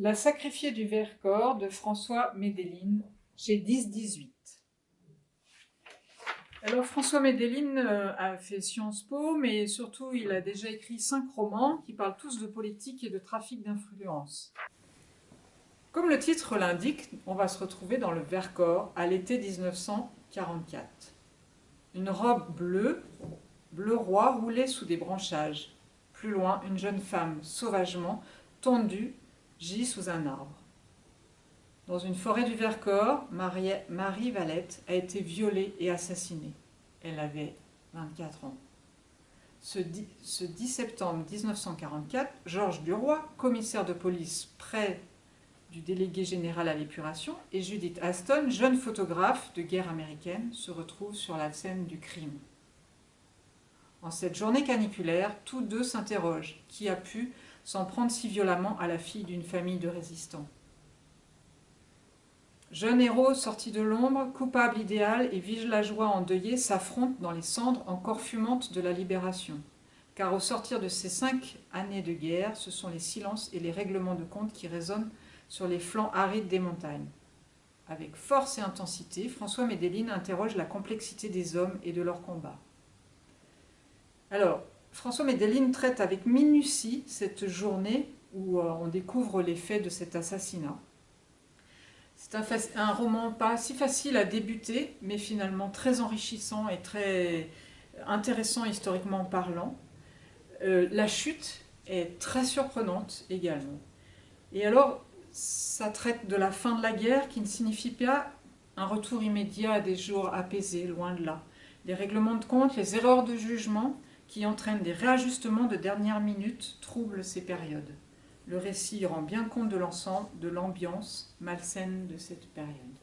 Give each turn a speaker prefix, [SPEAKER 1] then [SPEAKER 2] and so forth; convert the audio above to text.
[SPEAKER 1] La sacrifiée du Vercors de François Médeline chez 10-18. Alors François Médeline euh, a fait Sciences Po, mais surtout il a déjà écrit cinq romans qui parlent tous de politique et de trafic d'influence. Comme le titre l'indique, on va se retrouver dans le Vercors à l'été 1944. Une robe bleue, bleu roi roulée sous des branchages. Plus loin, une jeune femme sauvagement tendue gît sous un arbre. Dans une forêt du Vercors, Marie, Valette a été violée et assassinée. Elle avait 24 ans. Ce 10, ce 10 septembre 1944, Georges Duroy, commissaire de police près du délégué général à l'épuration, et Judith Aston, jeune photographe de guerre américaine, se retrouvent sur la scène du crime. En cette journée caniculaire, tous deux s'interrogent. Qui a pu s'en prendre si violemment à la fille d'une famille de résistants? Jeune héros sorti de l'ombre, coupable idéal et villageois endeuillé s'affrontent dans les cendres encore fumantes de la libération. Car au sortir de ces cinq années de guerre, ce sont les silences et les règlements de compte qui résonnent sur les flancs arides des montagnes. Avec force et intensité, François Médeline interroge la complexité des hommes et de leurs combats. Alors, François Médeline traite avec minutie cette journée où euh, on découvre les faits de cet assassinat. C'est un, roman pas si facile à débuter, mais finalement très enrichissant et très intéressant historiquement parlant. Euh, la chute est très surprenante également. Et alors, ça traite de la fin de la guerre qui ne signifie pas un retour immédiat à des jours apaisés, loin de là. Les règlements de compte, les erreurs de jugement, qui entraînent des réajustements de dernière minute troublent ces périodes. Le récit rend bien compte de l'ensemble, de l'ambiance malsaine de cette période.